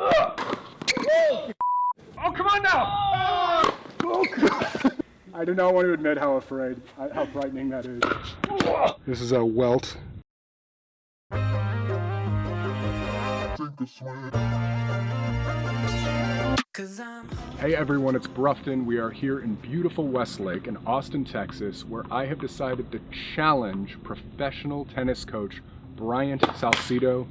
Oh, come on now! Oh, God. I do not want to admit how afraid, how frightening that is. This is a welt. Hey everyone, it's Brufton. We are here in beautiful Westlake in Austin, Texas, where I have decided to challenge professional tennis coach Bryant Salcedo.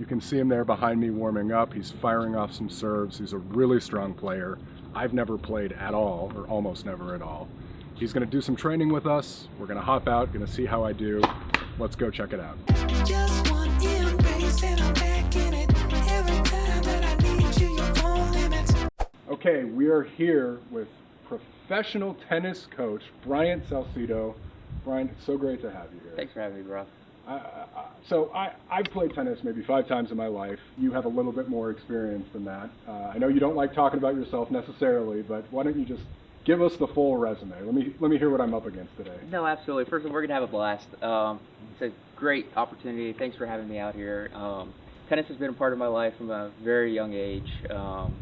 You can see him there behind me warming up. He's firing off some serves. He's a really strong player. I've never played at all, or almost never at all. He's gonna do some training with us. We're gonna hop out, gonna see how I do. Let's go check it out. Okay, we are here with professional tennis coach Bryant Salcedo. Brian, it's so great to have you here. Thanks for having me, bro. Uh, so I, I've played tennis maybe five times in my life. You have a little bit more experience than that. Uh, I know you don't like talking about yourself necessarily, but why don't you just give us the full resume? Let me let me hear what I'm up against today. No, absolutely. First of all, we're gonna have a blast. Um, it's a great opportunity. Thanks for having me out here. Um, tennis has been a part of my life from a very young age. Um,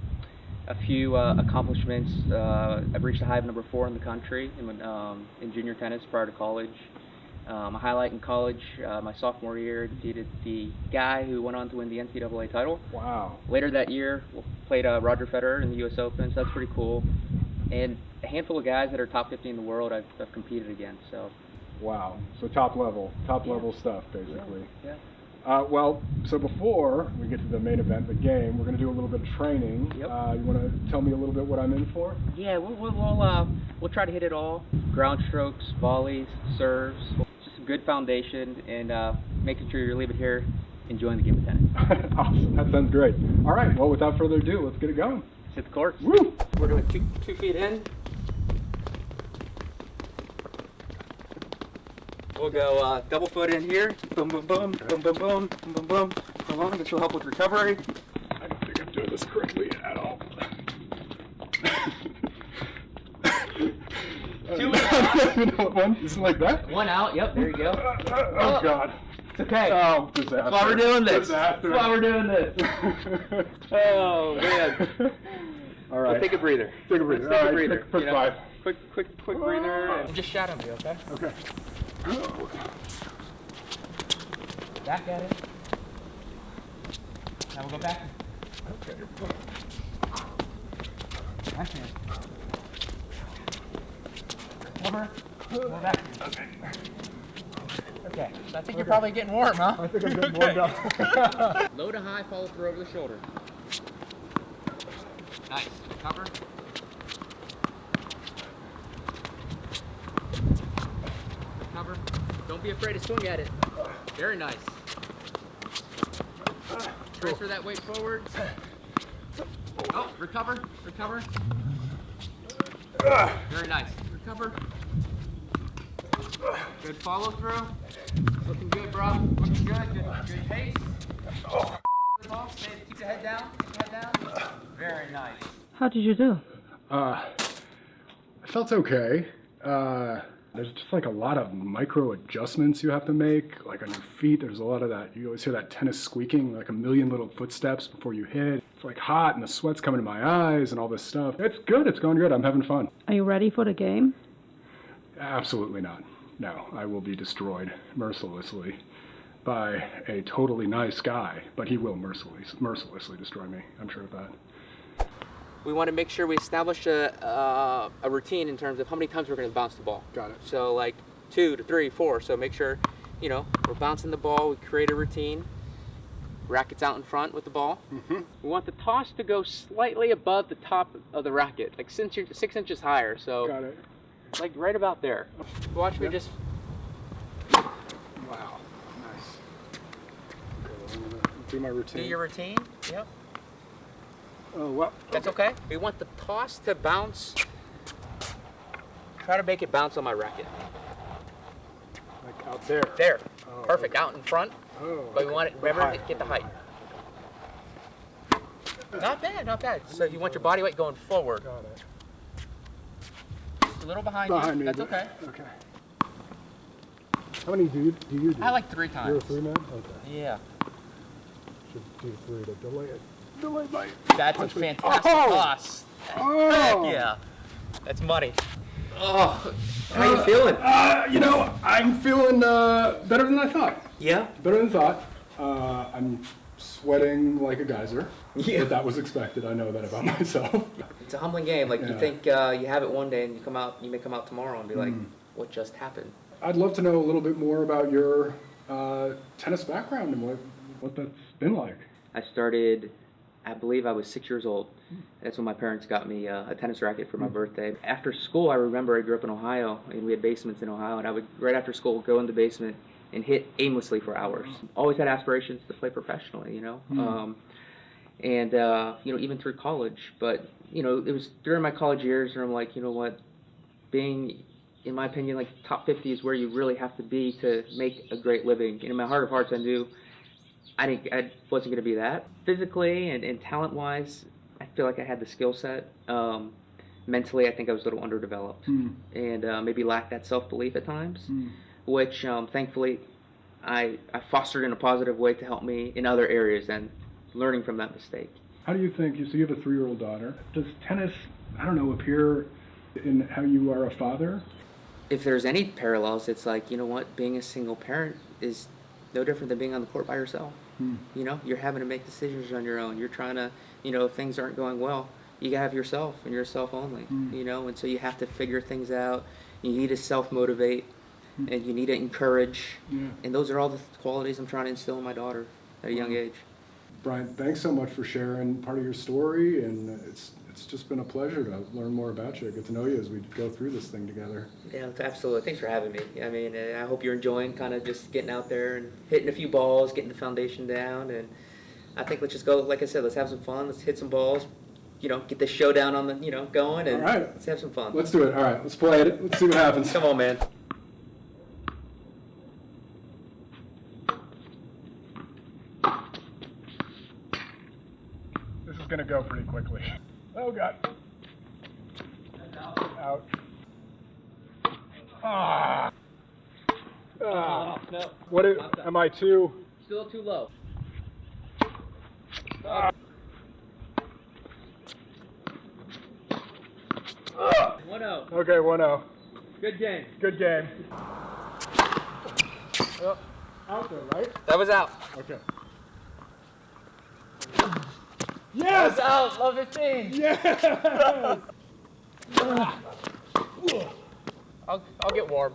a few uh, accomplishments. Uh, I've reached a high of number four in the country in, um, in junior tennis prior to college. Um, a highlight in college, uh, my sophomore year, defeated the guy who went on to win the NCAA title. Wow. Later that year, played uh, Roger Federer in the U.S. Open, so that's pretty cool. And a handful of guys that are top 50 in the world I've, I've competed against. So. Wow. So top level, top yeah. level stuff, basically. Yeah. yeah. Uh, well, so before we get to the main event, the game, we're going to do a little bit of training. Yep. Uh, you want to tell me a little bit what I'm in for? Yeah, we'll we'll we'll, uh, we'll try to hit it all: ground strokes, volleys, serves. Good foundation, and uh, making sure you're leaving here enjoying the game of tennis. awesome. That sounds great. All right. Well, without further ado, let's get it going. Let's hit the court. Woo! We're doing two two feet in, We'll go uh, double foot in here. Boom, boom, boom, boom, boom, boom, boom, boom, boom. On, this will help with recovery. I don't think I'm doing this correctly at all. Two out. you know one? Isn't like that? One out. Yep. There you go. Uh, oh, God. It's okay. Oh, disaster. That's why we're doing this. Disaster. That's why we're doing this. oh man. All right. Let's take a breather. Take a breather. Let's take All a breather. Quick, quick you know? five. Quick, quick, quick breather. And just shadow me, okay? Okay. Back at it. Now we'll go back. Okay. Backhand. Cover. More back. Okay. Okay. So I think you're probably getting warm, huh? I think I'm getting warmed up. Low to high, follow through over the shoulder. Nice. Cover. Cover. Don't be afraid to swing at it. Very nice. Transfer that weight forward. Oh, recover, recover. Very nice. Recover. Good follow through. Looking good, bro. Looking good. Good, good pace. Ball, keep your head down. Keep your head down. Very nice. How did you do? Uh, I felt okay. Uh, there's just like a lot of micro adjustments you have to make, like on your feet. There's a lot of that. You always hear that tennis squeaking, like a million little footsteps before you hit. It's like hot and the sweat's coming to my eyes and all this stuff. It's good. It's going good. I'm having fun. Are you ready for the game? Absolutely not. No, I will be destroyed mercilessly by a totally nice guy, but he will mercilessly, mercilessly destroy me. I'm sure of that. We want to make sure we establish a, uh, a routine in terms of how many times we're going to bounce the ball. Got it. So like two to three, four. So make sure, you know, we're bouncing the ball. We create a routine. Racket's out in front with the ball. Mm-hmm. We want the toss to go slightly above the top of the racket, like six inches higher. So Got it. Like right about there. Watch Yep. me just Wow. Nice. Okay, do my routine. do your routine. Yep. Oh, well. That's okay. We want the toss to bounce. Try to make it bounce on my racket. Like out there. There. Oh, Perfect. okay. Out in front. Oh, But we want it, remember, get the height. Not bad, not bad. So you want your body weight going forward. Got it. A little behind, Behind you. me. That's okay. Okay. How many do you do? You do? I like three You're a times. three man? Okay. Yeah. Should do three to delay it. Delayed by. That's a fantastic Oh! toss. Oh! Heck yeah. That's money. Oh, how you feeling? Uh, you know, I'm feeling uh, better than I thought. Yeah. Better than thought. Uh, I'm sweating like a geyser. Yeah. But that was expected. I know that about myself. It's a humbling game. Like Yeah. you think uh, you have it one day, and you come out, you may come out tomorrow and be like, Hmm. "What just happened?" I'd love to know a little bit more about your uh, tennis background and what what that's been like. I started, I believe I was six years old. That's when my parents got me uh, a tennis racket for my birthday. After school, I remember I grew up in Ohio, and we had basements in Ohio, and I would, right after school, go in the basement and hit aimlessly for hours. Always had aspirations to play professionally, you know? Um, and, uh, you know, even through college. But, you know, it was during my college years where I'm like, you know what, being, in my opinion, like top 50 is where you really have to be to make a great living. And in my heart of hearts, I knew I didn't. I wasn't going to be that. Physically and, and talent wise, I feel like I had the skill set. Um, mentally, I think I was a little underdeveloped Hmm. and uh, maybe lacked that self belief at times, Hmm. Which um, thankfully I, I fostered in a positive way to help me in other areas and learning from that mistake. How do you think? You so you have a three-year-old daughter. Does tennis, I don't know, appear in how you are a father? If there's any parallels, it's like you know what, being a single parent is no different than being on the court by yourself. Hmm. You know, you're having to make decisions on your own. You're trying to, you know, if things aren't going well, you have yourself and yourself only. Mm. You know, and so you have to figure things out. You need to self motivate, and you need to encourage. Yeah. And those are all the qualities I'm trying to instill in my daughter at a young age. Brian, thanks so much for sharing part of your story, and it's it's just been a pleasure to learn more about you, get to know you as we go through this thing together. Yeah, absolutely. Thanks for having me. I mean, uh, I hope you're enjoying kind of just getting out there and hitting a few balls, getting the foundation down, and I think let's just go. Like I said, let's have some fun. Let's hit some balls. You know, get the showdown on the you know going, and All right. let's have some fun. Let's do it. All right, let's play it. Let's see what happens. Come on, man. This is gonna go pretty quickly. Oh god. Out. Ah. Ah. no, What is, am I too? still too low. Ah. One zero. Okay, 1-0. Good game. Good game. Oh, out there, right? That was out. Okay. Yes! out. Love 15. Yes! I'll I'll get warm.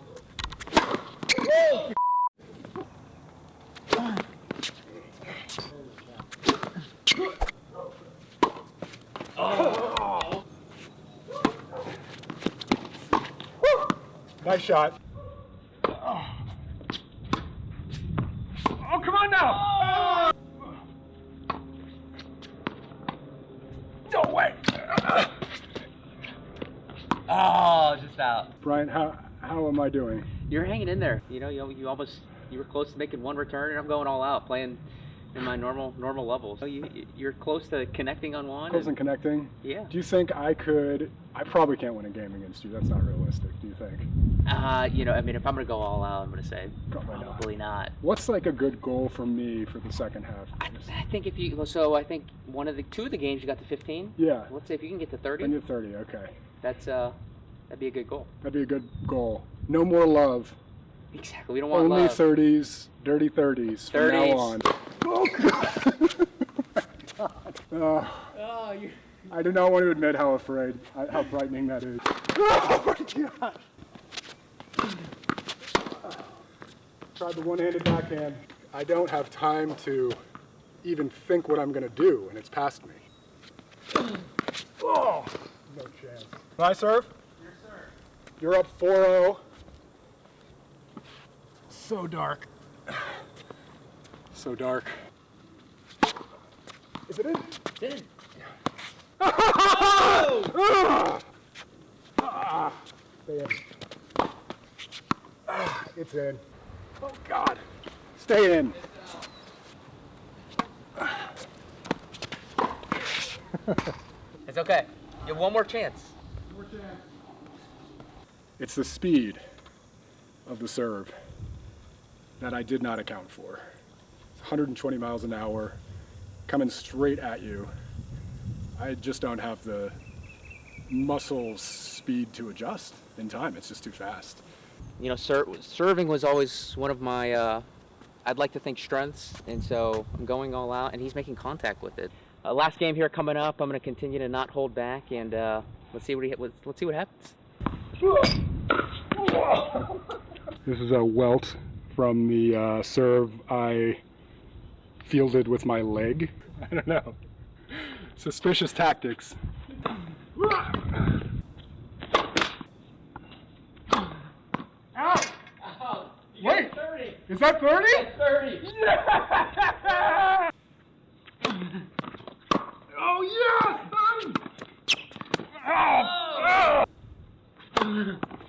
Nice shot. Out. Brian, how how am I doing? You're hanging in there. You know, you, you almost you were close to making one return, and I'm going all out, playing in my normal normal levels. So you you're close to connecting on one. Close and- and connecting. yeah. Do you think I could? I probably can't win a game against you. That's not realistic. Do you think? Uh, you know, I mean, if I'm gonna go all out, I'm gonna say Probably not. probably not. What's like a good goal for me for the second half? I, I think if you so I think one of the two of the games you got to 15. Yeah. Let's say if you can get to 30, Then you're 30. Okay. that's uh that'd be a good goal. That'd be a good goal. No more love. Exactly. We don't want Only love. 30s, dirty 30s from 30s. now on. Oh, God. Uh, Oh, you. I do not want to admit how afraid, how frightening that is. Oh my God. Tried the one-handed backhand. I don't have time to even think what I'm gonna do, and it's past me. Oh, no chance. Can I serve? Yes, sir. You're up 4-0. So dark. So dark. Is it in? Did Ah! Ah! In. Ah, it's in. Oh God. Stay in. It's okay. You have one more chance. It's the speed of the serve that I did not account for. 120 miles an hour. coming straight at you. I just don't have the muscle speed to adjust in time. It's just too fast. You know, ser- serving was always one of my, uh, I'd like to think strengths, and so I'm going all out, and he's making contact with it. Uh, last game here coming up, I'm going to continue to not hold back, and uh, let's see what he, let's, let's see what happens. This is a welt from the uh, serve I fielded with my leg. I don't know. Suspicious tactics. Wait, is that 30? 30. Oh yes, son! Oh, oh.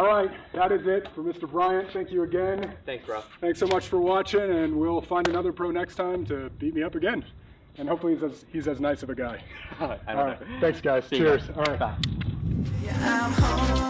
All right, that is it for Mr. Bryant. Thank you again. Thanks, bro. Thanks so much for watching, and we'll find another pro next time to beat me up again. And hopefully he's as, he's as nice of a guy. I don't All know. thanks guys. See you Cheers. guys. All right. Bye. Yeah, I'm home.